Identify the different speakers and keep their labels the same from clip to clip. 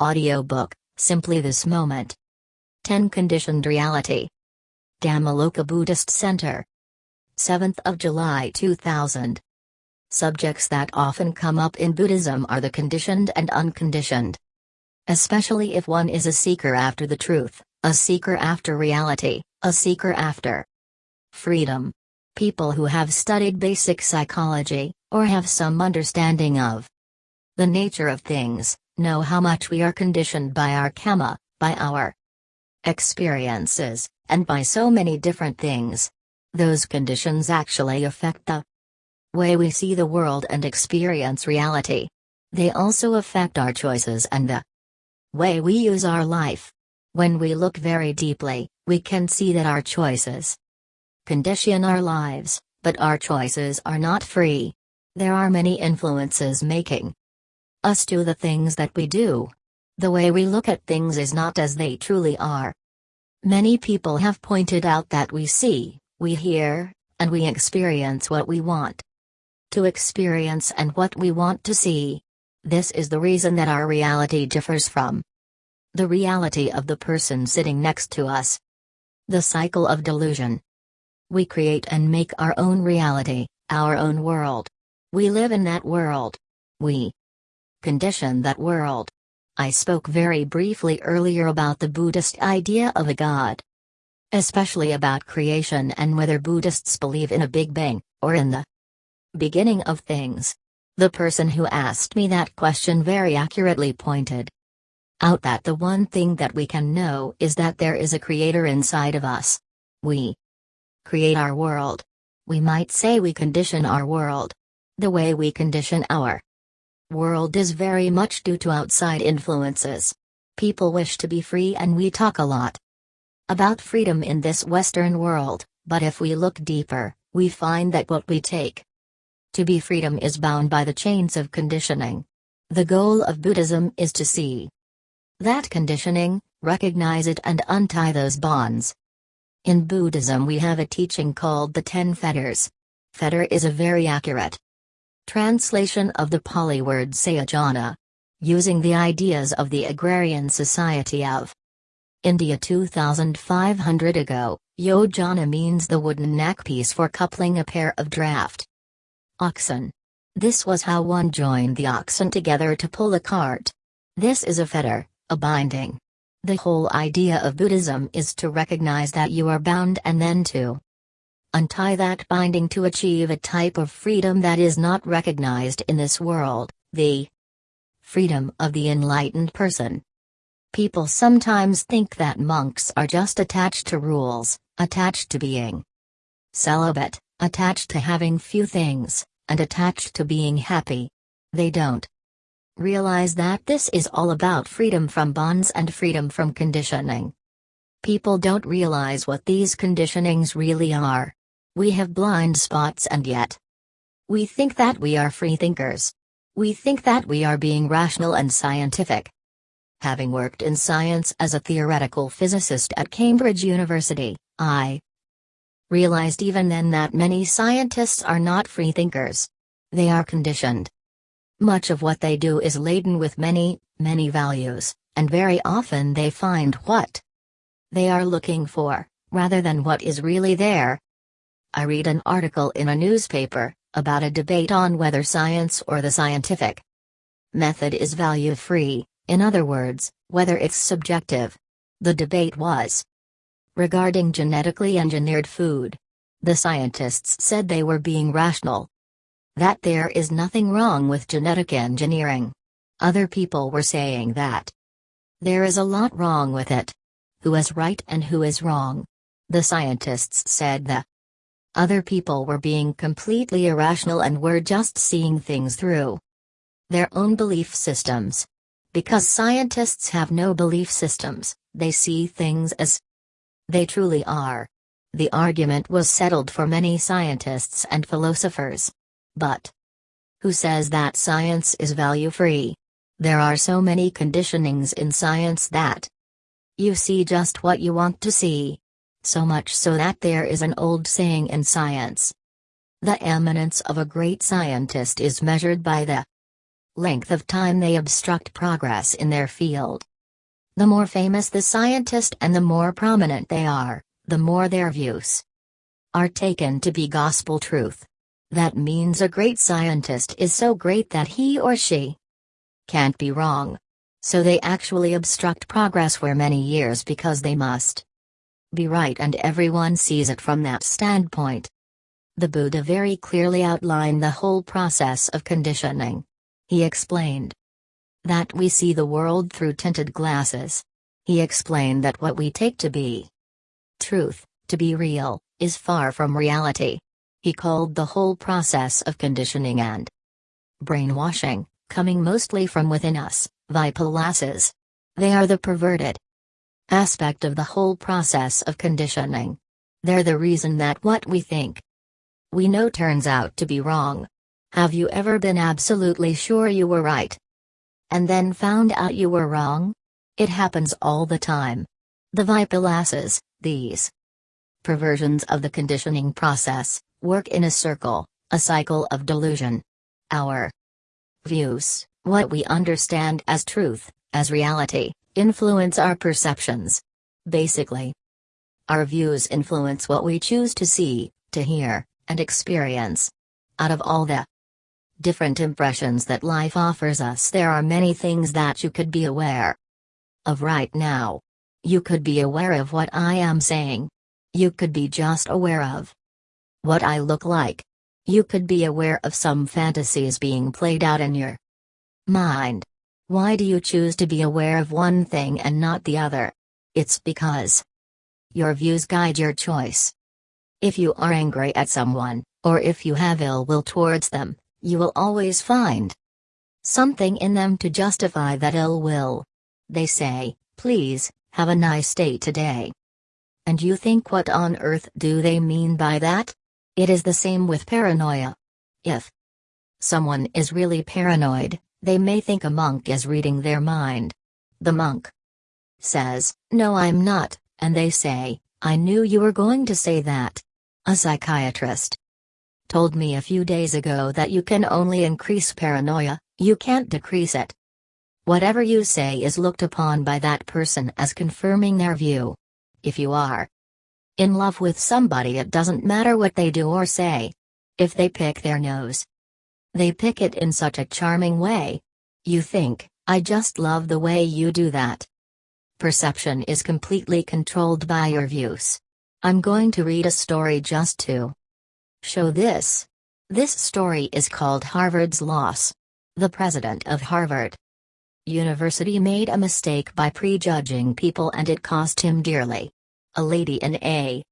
Speaker 1: Audiobook Simply This Moment. 10 Conditioned Reality. Dhammaloka Buddhist Center. 7th of July 2000. Subjects that often come up in Buddhism are the conditioned and unconditioned. Especially if one is a seeker after the truth, a seeker after reality, a seeker after freedom. People who have studied basic psychology, or have some understanding of the nature of things, know how much we are conditioned by our karma, by our experiences, and by so many different things. Those conditions actually affect the way we see the world and experience reality. They also affect our choices and the way we use our life. When we look very deeply, we can see that our choices condition our lives, but our choices are not free. There are many influences making us do the things that we do. The way we look at things is not as they truly are. Many people have pointed out that we see, we hear, and we experience what we want to experience and what we want to see. This is the reason that our reality differs from the reality of the person sitting next to us. The cycle of delusion. We create and make our own reality, our own world. We live in that world. We condition that world. I spoke very briefly earlier about the Buddhist idea of a god. Especially about creation and whether Buddhists believe in a Big Bang, or in the beginning of things. The person who asked me that question very accurately pointed out that the one thing that we can know is that there is a creator inside of us. We create our world. We might say we condition our world. The way we condition our world is very much due to outside influences. People wish to be free and we talk a lot about freedom in this Western world, but if we look deeper, we find that what we take to be freedom is bound by the chains of conditioning. The goal of Buddhism is to see that conditioning, recognize it and untie those bonds. In Buddhism we have a teaching called the Ten Fetters. Fetter is a very accurate Translation of the Pali word Samyojana. Using the ideas of the agrarian society of India 2500 ago, Yojana means the wooden neckpiece for coupling a pair of draft oxen. This was how one joined the oxen together to pull a cart. This is a fetter, a binding. The whole idea of Buddhism is to recognize that you are bound and then to untie that binding to achieve a type of freedom that is not recognized in this world, the freedom of the enlightened person. People sometimes think that monks are just attached to rules, attached to being celibate, attached to having few things, and attached to being happy. They don't realize that this is all about freedom from bonds and freedom from conditioning. People don't realize what these conditionings really are. We have blind spots and yet. We think that we are free thinkers. We think that we are being rational and scientific. Having worked in science as a theoretical physicist at Cambridge University, I realized even then that many scientists are not free thinkers. They are conditioned. Much of what they do is laden with many, many values, and very often they find what they are looking for, rather than what is really there, I read an article in a newspaper about a debate on whether science or the scientific method is value free, in other words, whether it's subjective. The debate was regarding genetically engineered food. The scientists said they were being rational. That there is nothing wrong with genetic engineering. Other people were saying that there is a lot wrong with it. Who is right and who is wrong? The scientists said the other people were being completely irrational and were just seeing things through their own belief systems. Because scientists have no belief systems, they see things as they truly are. The argument was settled for many scientists and philosophers. But who says that science is value free? There are so many conditionings in science that you see just what you want to see so much so that there is an old saying in science. The eminence of a great scientist is measured by the length of time they obstruct progress in their field. The more famous the scientist and the more prominent they are, the more their views are taken to be gospel truth. That means a great scientist is so great that he or she can't be wrong. So they actually obstruct progress for many years because they must be right and everyone sees it from that standpoint. The Buddha very clearly outlined the whole process of conditioning. He explained that we see the world through tinted glasses. He explained that what we take to be truth, to be real, is far from reality. He called the whole process of conditioning and brainwashing, coming mostly from within us, vipallasas. They are the perverted aspect of the whole process of conditioning. They're the reason that what we think we know turns out to be wrong. Have you ever been absolutely sure you were right? And then found out you were wrong? It happens all the time. The vipallasas, these perversions of the conditioning process, work in a circle, a cycle of delusion. Our views, what we understand as truth, as reality, influence our perceptions. Basically, our views influence what we choose to see, to hear, and experience. Out of all the different impressions that life offers us, there are many things that you could be aware of right now. You could be aware of what I am saying. You could be just aware of what I look like. You could be aware of some fantasies being played out in your mind. Why do you choose to be aware of one thing and not the other? It's because your views guide your choice. If you are angry at someone, or if you have ill will towards them, you will always find something in them to justify that ill will. They say, please, have a nice day today. And you think what on earth do they mean by that? It is the same with paranoia. If someone is really paranoid, they may think a monk is reading their mind. The monk says, No, I'm not, and they say, I knew you were going to say that. A psychiatrist told me a few days ago that you can only increase paranoia, you can't decrease it. Whatever you say is looked upon by that person as confirming their view. If you are in love with somebody, it doesn't matter what they do or say. If they pick their nose, they pick it in such a charming way. You think, I just love the way you do that. Perception is completely controlled by your views. I'm going to read a story just to show this. This story is called Harvard's Loss. The president of Harvard University made a mistake by prejudging people and it cost him dearly. A lady in a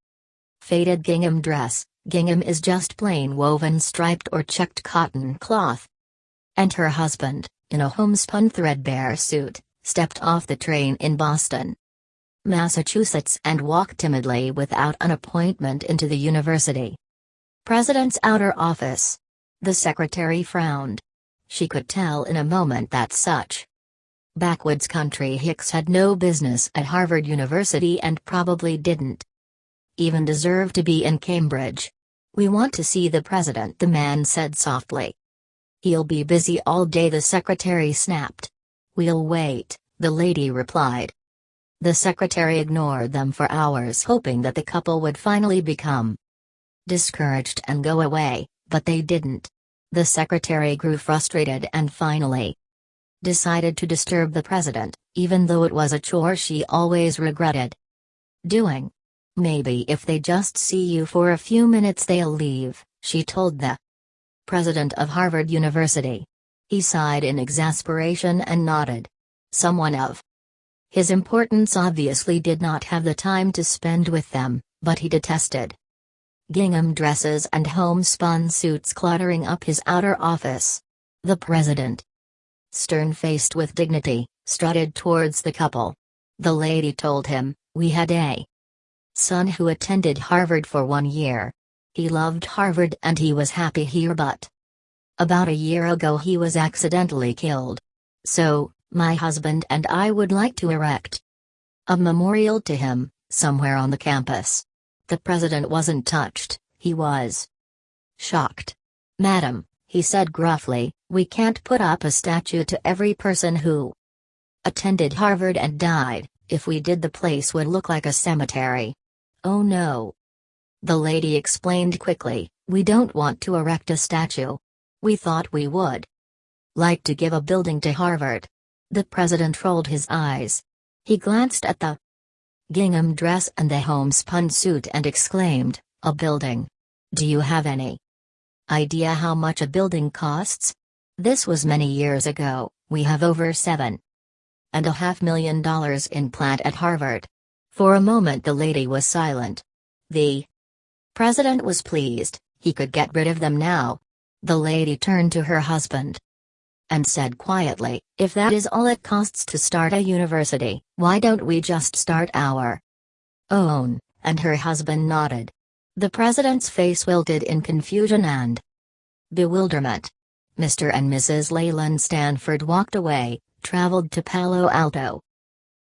Speaker 1: faded gingham dress, gingham is just plain woven striped or checked cotton cloth. And her husband, in a homespun threadbare suit, stepped off the train in Boston, Massachusetts and walked timidly without an appointment into the university. President's outer office. The secretary frowned. She could tell in a moment that such backwoods country hicks had no business at Harvard University and probably didn't even deserve to be in Cambridge. We want to see the president, the man said softly. He'll be busy all day, the secretary snapped. We'll wait, the lady replied. The secretary ignored them for hours, hoping that the couple would finally become discouraged and go away, but they didn't. The secretary grew frustrated and finally decided to disturb the president, even though it was a chore she always regretted doing. Maybe if they just see you for a few minutes they'll leave, she told the president of Harvard University. He sighed in exasperation and nodded. Someone of his importance obviously did not have the time to spend with them, but he detested gingham dresses and homespun suits cluttering up his outer office. The president, stern-faced with dignity, strutted towards the couple. The lady told him, We had a son who attended Harvard for one year. He loved Harvard and he was happy here, but about a year ago he was accidentally killed. So, my husband and I would like to erect a memorial to him, somewhere on the campus. The president wasn't touched, he was shocked. Madam, he said gruffly, We can't put up a statue to every person who attended Harvard and died, if we did the place would look like a cemetery. Oh no. The lady explained quickly, we don't want to erect a statue. We thought we would. Like to give a building to Harvard. The president rolled his eyes. He glanced at the gingham dress and the homespun suit and exclaimed, A building. Do you have any idea how much a building costs? This was many years ago, we have over seven and a half million dollars in plant at Harvard. For a moment the lady was silent. The president was pleased, he could get rid of them now. The lady turned to her husband and said quietly, If that is all it costs to start a university, why don't we just start our own? And her husband nodded. The president's face wilted in confusion and bewilderment. Mr. and Mrs. Leland Stanford walked away, traveled to Palo Alto,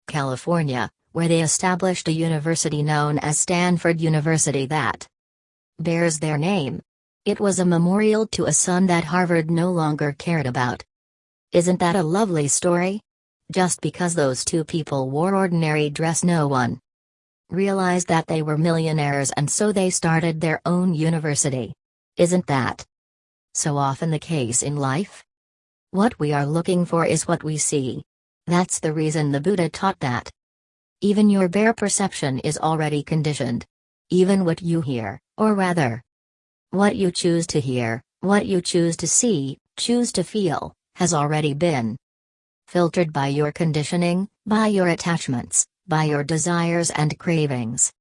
Speaker 1: California, where they established a university known as Stanford University that bears their name. It was a memorial to a son that Harvard no longer cared about. Isn't that a lovely story? Just because those two people wore ordinary dress no one realized that they were millionaires and so they started their own university. Isn't that so often the case in life? What we are looking for is what we see. That's the reason the Buddha taught that. Even your bare perception is already conditioned. Even what you hear, or rather, what you choose to hear, what you choose to see, choose to feel, has already been filtered by your conditioning, by your attachments, by your desires and cravings.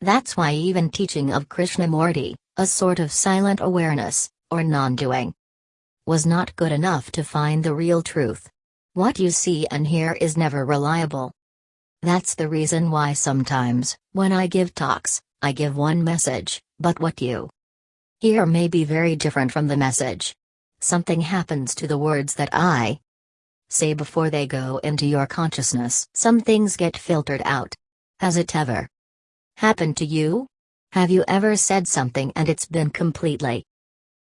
Speaker 1: That's why even teaching of Krishnamurti, a sort of silent awareness, or non doing, was not good enough to find the real truth. What you see and hear is never reliable. That's the reason why sometimes, when I give talks, I give one message, but what you hear may be very different from the message. Something happens to the words that I say before they go into your consciousness. Some things get filtered out. Has it ever happened to you? Have you ever said something and it's been completely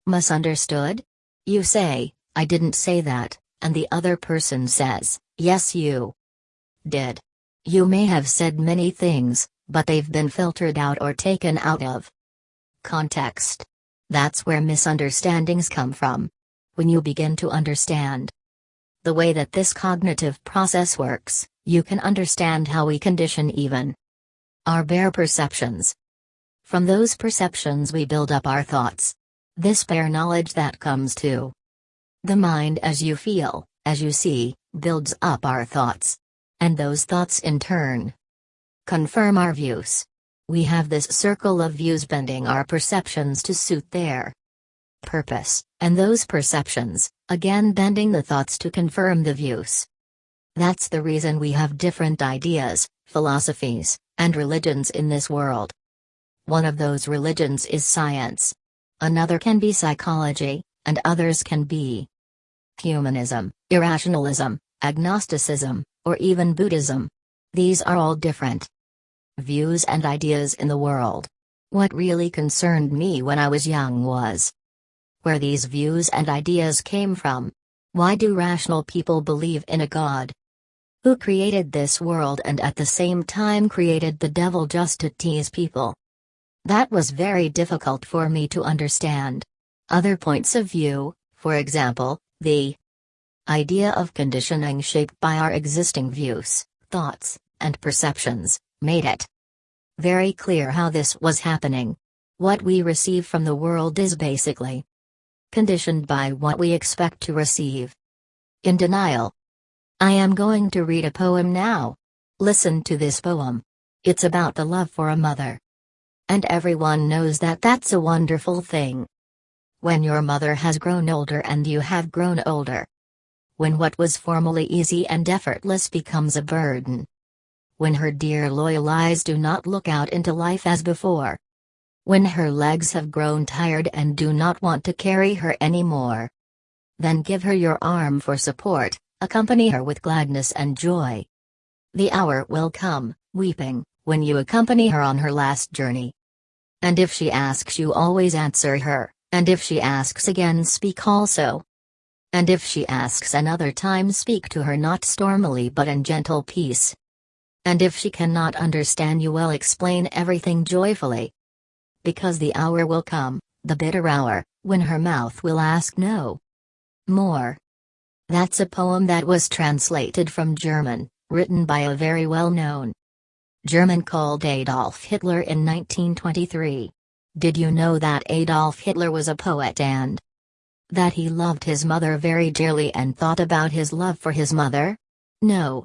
Speaker 1: misunderstood? You say, I didn't say that, and the other person says, yes, you did. You may have said many things, but they've been filtered out or taken out of context. That's where misunderstandings come from when you begin to understand the way that this cognitive process works, you can understand how we condition even our bare perceptions. From those perceptions, we build up our thoughts. This bare knowledge that comes to the mind as you feel, as you see, builds up our thoughts. And those thoughts in turn confirm our views. We have this circle of views bending our perceptions to suit their purpose, and those perceptions, again bending the thoughts to confirm the views. That's the reason we have different ideas, philosophies, and religions in this world. One of those religions is science. Another can be psychology, and others can be humanism, irrationalism, agnosticism, or even Buddhism. These are all different views and ideas in the world. What really concerned me when I was young was where these views and ideas came from. Why do rational people believe in a God? Who created this world and at the same time created the devil just to tease people? That was very difficult for me to understand. Other points of view, for example, the idea of conditioning shaped by our existing views, thoughts, and perceptions, made it very clear how this was happening. What we receive from the world is basically conditioned by what we expect to receive. In denial. I am going to read a poem now. Listen to this poem. It's about the love for a mother. And everyone knows that that's a wonderful thing. When your mother has grown older and you have grown older. When what was formerly easy and effortless becomes a burden. When her dear loyal eyes do not look out into life as before. When her legs have grown tired and do not want to carry her anymore. Then give her your arm for support, accompany her with gladness and joy. The hour will come, weeping, when you accompany her on her last journey. And if she asks you always answer her, and if she asks again speak also. And if she asks another time, speak to her not stormily but in gentle peace. And if she cannot understand you, well, explain everything joyfully. Because the hour will come, the bitter hour, when her mouth will ask no more. That's a poem that was translated from German, written by a very well known German called Adolf Hitler in 1923. Did you know that Adolf Hitler was a poet and that he loved his mother very dearly and thought about his love for his mother? No.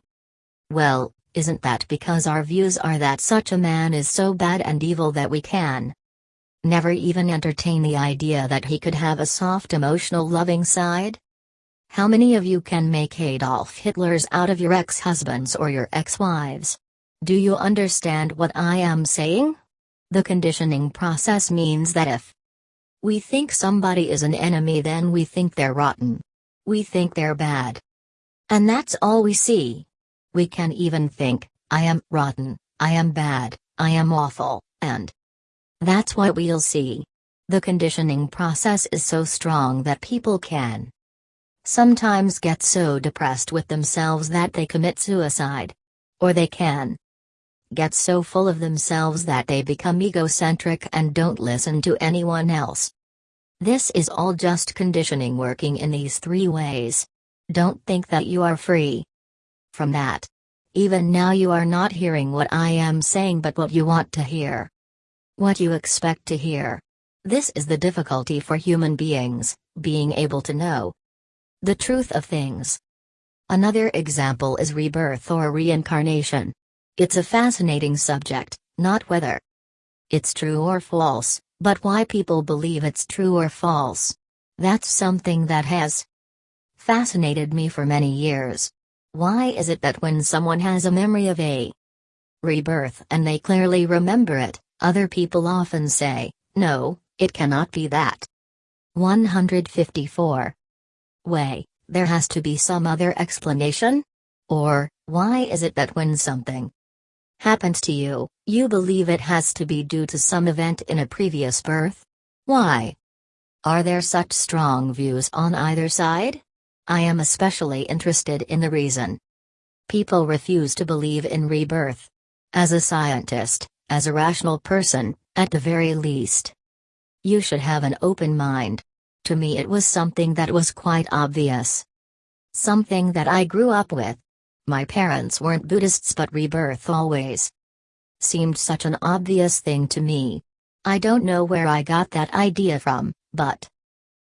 Speaker 1: Well, isn't that because our views are that such a man is so bad and evil that we can never even entertain the idea that he could have a soft emotional loving side? How many of you can make Adolf Hitlers out of your ex-husbands or your ex-wives? Do you understand what I am saying? The conditioning process means that if we think somebody is an enemy then we think they're rotten. We think they're bad. And that's all we see. We can even think, I am rotten, I am bad, I am awful, and that's what we'll see. The conditioning process is so strong that people can sometimes get so depressed with themselves that they commit suicide. Or they can get so full of themselves that they become egocentric and don't listen to anyone else. This is all just conditioning working in these three ways. Don't think that you are free from that. Even now, you are not hearing what I am saying but what you want to hear. What you expect to hear. This is the difficulty for human beings, being able to know the truth of things. Another example is rebirth or reincarnation. It's a fascinating subject, not whether it's true or false, but why people believe it's true or false. That's something that has fascinated me for many years. Why is it that when someone has a memory of a rebirth and they clearly remember it, other people often say, no, it cannot be that? 154. Way, there has to be some other explanation? Or, why is it that when something happens to you, you believe it has to be due to some event in a previous birth? Why? Are there such strong views on either side? I am especially interested in the reason. People refuse to believe in rebirth. As a scientist, as a rational person, at the very least, you should have an open mind. To me, it was something that was quite obvious. Something that I grew up with. My parents weren't Buddhists, but rebirth always seemed such an obvious thing to me. I don't know where I got that idea from, but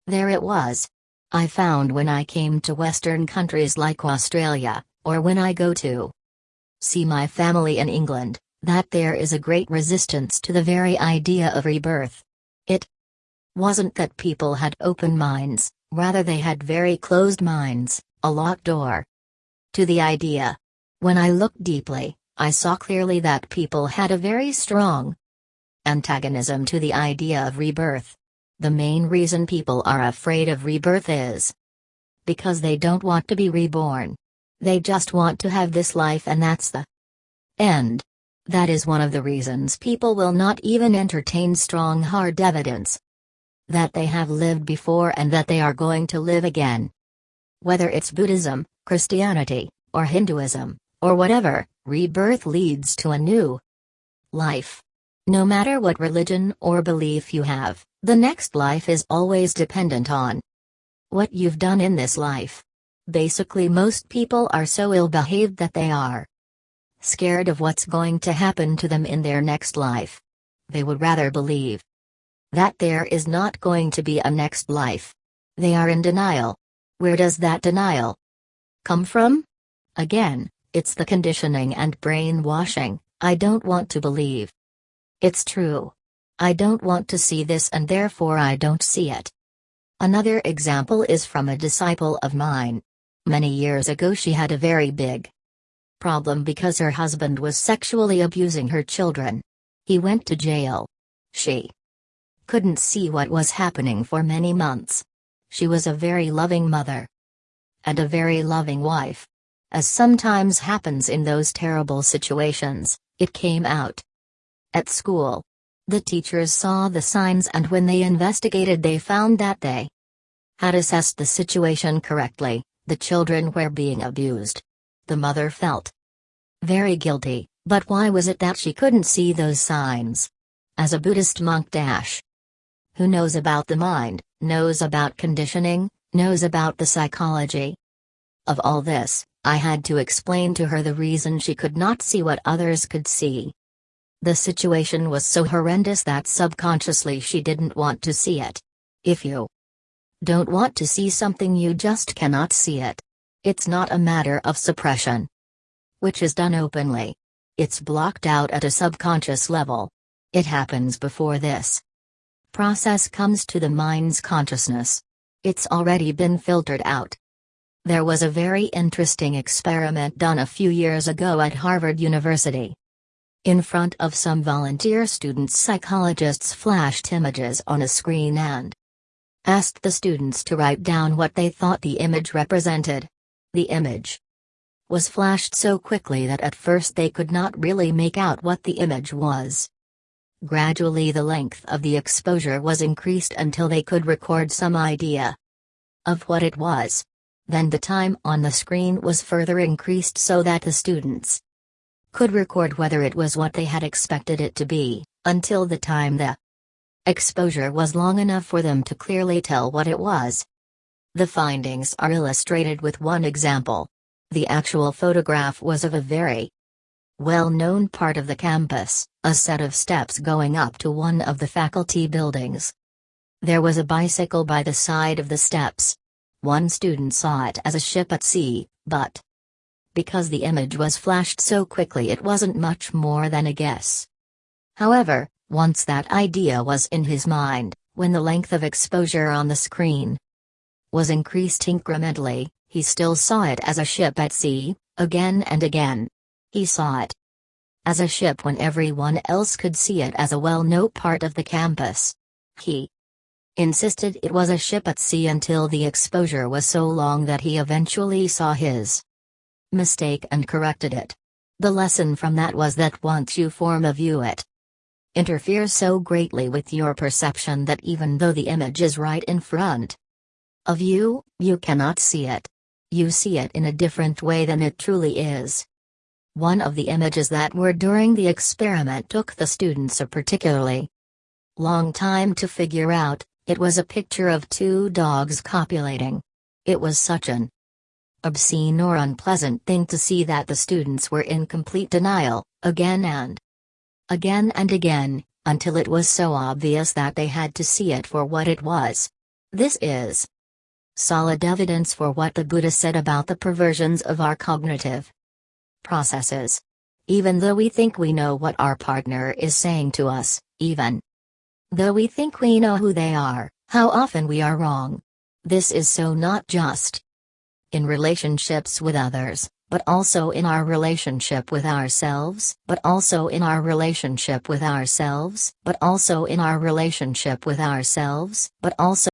Speaker 1: there it was. I found when I came to Western countries like Australia, or when I go to see my family in England, that there is a great resistance to the very idea of rebirth. It wasn't that people had open minds, rather, they had very closed minds, a locked door to the idea. When I looked deeply, I saw clearly that people had a very strong antagonism to the idea of rebirth. The main reason people are afraid of rebirth is because they don't want to be reborn. They just want to have this life and that's the end. That is one of the reasons people will not even entertain strong hard evidence that they have lived before and that they are going to live again. Whether it's Buddhism, Christianity, or Hinduism, or whatever, rebirth leads to a new life. No matter what religion or belief you have, the next life is always dependent on what you've done in this life. Basically, most people are so ill behaved that they are scared of what's going to happen to them in their next life. They would rather believe that there is not going to be a next life. They are in denial. Where does that denial come from? Again, it's the conditioning and brainwashing. I don't want to believe. It's true. I don't want to see this and therefore I don't see it. Another example is from a disciple of mine. Many years ago, she had a very big problem because her husband was sexually abusing her children. He went to jail. She couldn't see what was happening for many months. She was a very loving mother and a very loving wife. As sometimes happens in those terrible situations, it came out at school. The teachers saw the signs and when they investigated they found that they had assessed the situation correctly, the children were being abused. The mother felt very guilty, but why was it that she couldn't see those signs? As a Buddhist monk dash. Who knows about the mind, knows about conditioning, knows about the psychology. Of all this, I had to explain to her the reason she could not see what others could see. The situation was so horrendous that subconsciously she didn't want to see it. If you don't want to see something, you just cannot see it. It's not a matter of suppression, which is done openly. It's blocked out at a subconscious level. It happens before this process comes to the mind's consciousness. It's already been filtered out. There was a very interesting experiment done a few years ago at Harvard University. In front of some volunteer students, psychologists flashed images on a screen and asked the students to write down what they thought the image represented. The image was flashed so quickly that at first they could not really make out what the image was. Gradually, the length of the exposure was increased until they could record some idea of what it was. Then the time on the screen was further increased so that the students could record whether it was what they had expected it to be, until the time the exposure was long enough for them to clearly tell what it was. The findings are illustrated with one example. The actual photograph was of a very well known part of the campus, a set of steps going up to one of the faculty buildings. There was a bicycle by the side of the steps. One student saw it as a ship at sea, but because the image was flashed so quickly it wasn't much more than a guess. However, once that idea was in his mind, when the length of exposure on the screen was increased incrementally, he still saw it as a ship at sea, again and again. He saw it as a ship when everyone else could see it as a well-known part of the campus. He insisted it was a ship at sea until the exposure was so long that he eventually saw his mistake and corrected it. The lesson from that was that once you form a view it interferes so greatly with your perception that even though the image is right in front of you, you cannot see it. You see it in a different way than it truly is. One of the images that were during the experiment took the students a particularly long time to figure out, it was a picture of two dogs copulating. It was such an obscene or unpleasant thing to see that the students were in complete denial, again and again and again, until it was so obvious that they had to see it for what it was. This is solid evidence for what the Buddha said about the perversions of our cognitive processes. Even though we think we know what our partner is saying to us, even though we think we know who they are, how often we are wrong. This is so not just in relationships with others, but also in our relationship with ourselves, but also in our relationship with ourselves, but also in our relationship with ourselves, but also